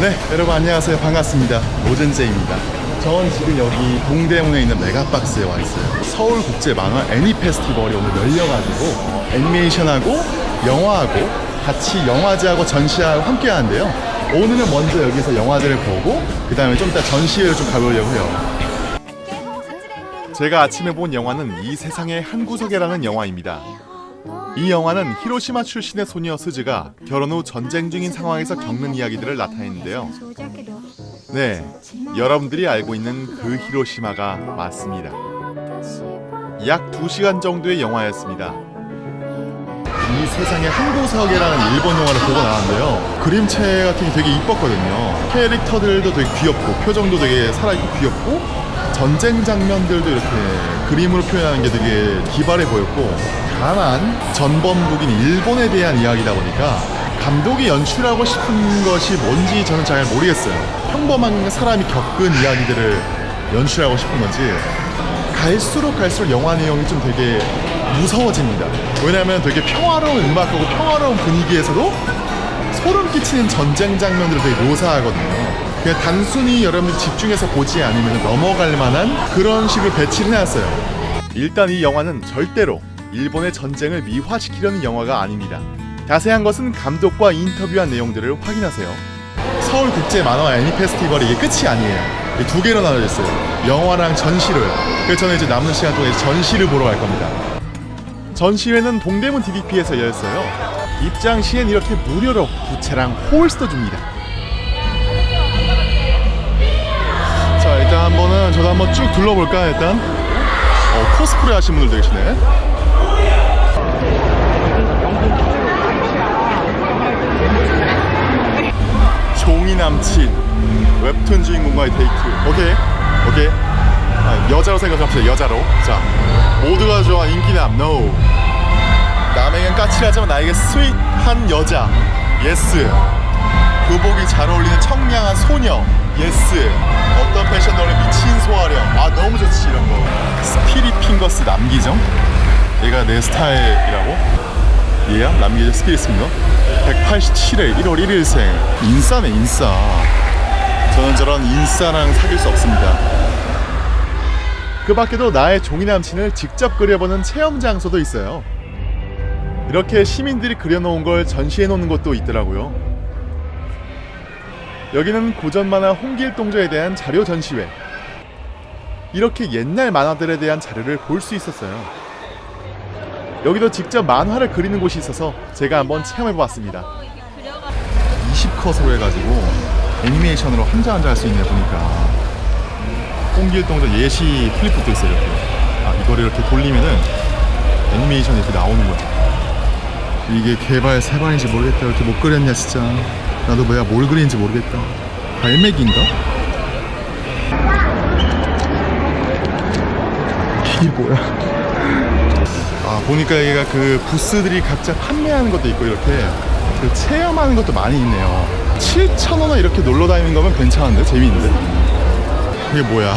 네, 여러분 안녕하세요. 반갑습니다. 노젠제입니다. 전 지금 여기 동대문에 있는 메가박스에 와 있어요. 서울국제 만화 애니 페스티벌이 오늘 열려가지고 어, 애니메이션하고 영화하고 같이 영화제하고 전시하고 함께 하는데요. 오늘은 먼저 여기서 영화제를 보고 그 다음에 좀 이따 전시회를 좀 가보려고 해요. 제가 아침에 본 영화는 이 세상의 한 구석에라는 영화입니다. 이 영화는 히로시마 출신의 소녀 스즈가 결혼 후 전쟁 중인 상황에서 겪는 이야기들을 나타내는데요. 네, 여러분들이 알고 있는 그 히로시마가 맞습니다. 약 2시간 정도의 영화였습니다. 이 세상의 한 구석이라는 일본 영화를 보고 나왔는데요. 그림체 같은 게 되게 이뻤거든요. 캐릭터들도 되게 귀엽고 표정도 되게 살아있고 귀엽고 전쟁 장면들도 이렇게 그림으로 표현하는 게 되게 기발해 보였고 다만 전범국인 일본에 대한 이야기다 보니까 감독이 연출하고 싶은 것이 뭔지 저는 잘 모르겠어요. 평범한 사람이 겪은 이야기들을 연출하고 싶은 건지 갈수록 갈수록 영화 내용이 좀 되게 무서워집니다. 왜냐하면 되게 평화로운 음악하고 평화로운 분위기에서도 소름 끼치는 전쟁 장면들을 되게 묘사하거든요. 그냥 단순히 여러분들이 집중해서 보지 않으면 넘어갈 만한 그런 식으로 배치를 해놨어요. 일단 이 영화는 절대로 일본의 전쟁을 미화시키려는 영화가 아닙니다. 자세한 것은 감독과 인터뷰한 내용들을 확인하세요. 서울국제 만화 애니 페스티벌이 이게 끝이 아니에요. 두 개로 나눠져 있어요. 영화랑 전시로요. 그래서 저는 이제 남는 시간 동안 전시를 보러 갈 겁니다. 전시회는 동대문 DDP에서 열렸어요. 입장 시엔 이렇게 무료로 부채랑 홀스도 줍니다. 한번은 저도 한번 쭉 둘러볼까 일단? 어, 코스프레 하신 분들 계시네. 종이 남친 웹툰 주인공과의 데이트. 오케이 오케이. 아, 여자로 생각합시다 여자로. 자 모두가 좋아 인기남 NO. 남에겐 까칠하지만 나에게 sweet한 여자 yes 교복이 잘 어울리는 청량한 소녀 yes 어떤 아 너무 좋지 이런 거. 스피릿 핑거스 남기정? 얘가 내 스타일이라고? 얘야? 남기정 스피릿 핑거? 187회 1월 1일생. 인싸네 인싸. 저는 저런 인싸랑 사귈 수 없습니다. 그 밖에도 나의 종이 남친을 직접 그려보는 체험 장소도 있어요. 이렇게 시민들이 그려놓은 걸 전시해 놓는 곳도 있더라고요. 여기는 고전 만화 홍길동전에 대한 자료 전시회 이렇게 옛날 만화들에 대한 자료를 볼 수 있었어요. 여기도 직접 만화를 그리는 곳이 있어서 제가 한번 체험해보았습니다. 20컷으로 해가지고 애니메이션으로 한자 한자 할 수 있네 보니까. 홍길동전 예시 플립북도 있어요 이렇게. 아 이거를 이렇게 돌리면은 애니메이션이 이렇게 나오는 거야. 이게 개발 세반인지 모르겠다. 이렇게 못 그렸냐 진짜. 나도 뭐야 뭘 그리는지 모르겠다. 발매기인가? 이게 뭐야? 아 보니까 여기가 그 부스들이 각자 판매하는 것도 있고 이렇게 그 체험하는 것도 많이 있네요. 7,000원에 이렇게 놀러 다니는 거면 괜찮은데? 재미있는데? 이게 뭐야?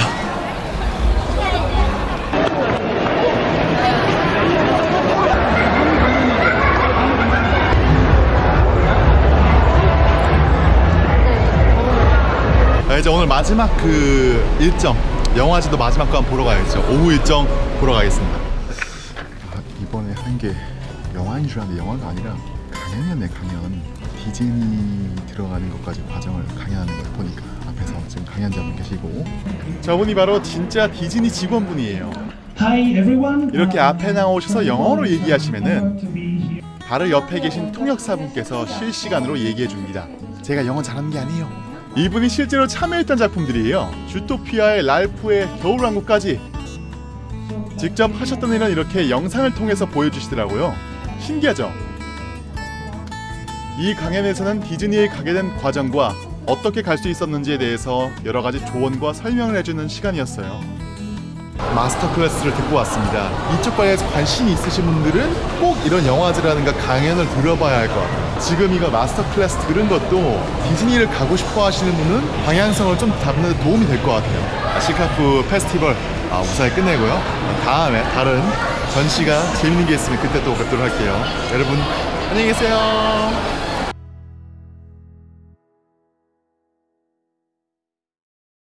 아, 이제 오늘 마지막 그 일정 영화제도 마지막 거 한번 보러 가야겠죠 오후 일정 보러 가겠습니다 아, 이번에 한 게 영화인 줄 알았는데 영화가 아니라 강연이었네 강연 디즈니 들어가는 것까지 과정을 강연하는 걸 보니까 앞에서 지금 강연자분 계시고 저분이 바로 진짜 디즈니 직원분이에요 Hi everyone. 이렇게 앞에 나오셔서 영어로 얘기하시면은. 바로 옆에 계신 통역사분께서 실시간으로 얘기해 줍니다. 제가 영어 잘하는 게 아니에요. 이분이 실제로 참여했던 작품들이에요. 주토피아의 랄프의 겨울왕국까지 직접 하셨던 일은 이렇게 영상을 통해서 보여주시더라고요. 신기하죠? 이 강연에서는 디즈니에 가게 된 과정과 어떻게 갈 수 있었는지에 대해서 여러 가지 조언과 설명을 해주는 시간이었어요. master class를 듣고 왔습니다. 이쪽 과에서 관심이 있으신 분들은 꼭 이런 영화제라든가 강연을 들어봐야 할 것 같아요. 지금 이거 master class 들은 것도 디즈니를 가고 싶어 하시는 분은 방향성을 좀 잡는 데 도움이 될 것 같아요. SICAF 페스티벌 아, 무사히 끝내고요. 다음에 다른 전시가 재밌는 게 있으면 그때 또 뵙도록 할게요. 여러분 안녕히 계세요.